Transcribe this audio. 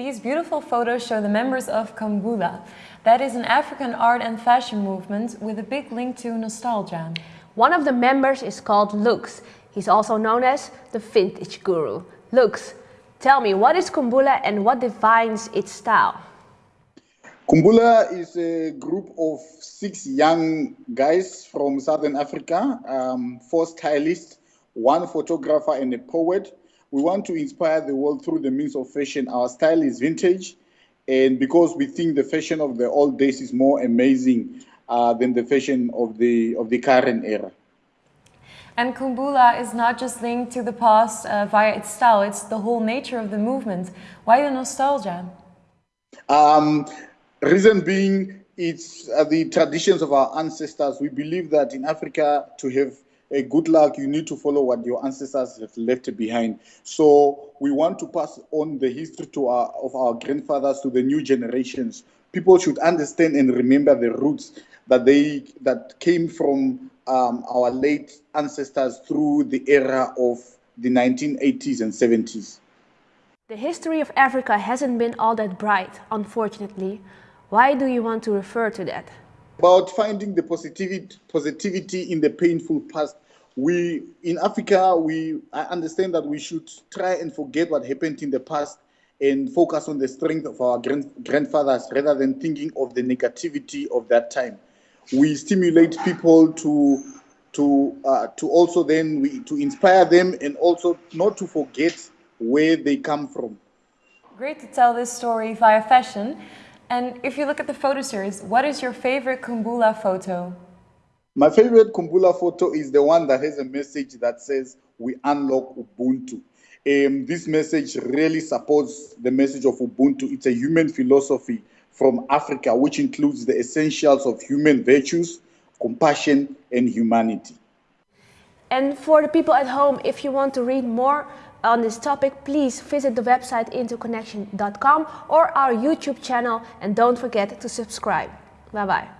These beautiful photos show the members of Khumbula. That is an African art and fashion movement with a big link to nostalgia. One of the members is called Lux. He's also known as the vintage guru. Lux, tell me, what is Khumbula and what defines its style? Khumbula is a group of six young guys from Southern Africa, um, four stylists, one photographer and a poet. We want to inspire the world through the means of fashion. Our style is vintage, and because we think the fashion of the old days is more amazing uh, than the fashion of the of the current era. And Khumbula is not just linked to the past uh, via its style, it's the whole nature of the movement. Why the nostalgia? Um, Reason being, it's uh, the traditions of our ancestors. We believe that in Africa, to have a good luck, you need to follow what your ancestors have left behind. So we want to pass on the history to our, of our grandfathers to the new generations. People should understand and remember the roots that they that came from um, our late ancestors through the era of the 1980s and 70s. The history of Africa hasn't been all that bright, unfortunately. Why do you want to refer to that? About finding the positivity, positivity in the painful past. We, in Africa, we, I understand that we should try and forget what happened in the past and focus on the strength of our grand, grandfathers rather than thinking of the negativity of that time. We stimulate people to to uh, to also then we, to inspire them and also not to forget where they come from. Great to tell this story via fashion. And if you look at the photo series, what is your favorite Khumbula photo? My favorite Khumbula photo is the one that has a message that says, we unlock Ubuntu. Um, this message really supports the message of Ubuntu. It's a human philosophy from Africa, which includes the essentials of human virtues, compassion, and humanity. And for the people at home, if you want to read more on this topic, please visit the website interconnection.com or our YouTube channel and don't forget to subscribe. Bye bye.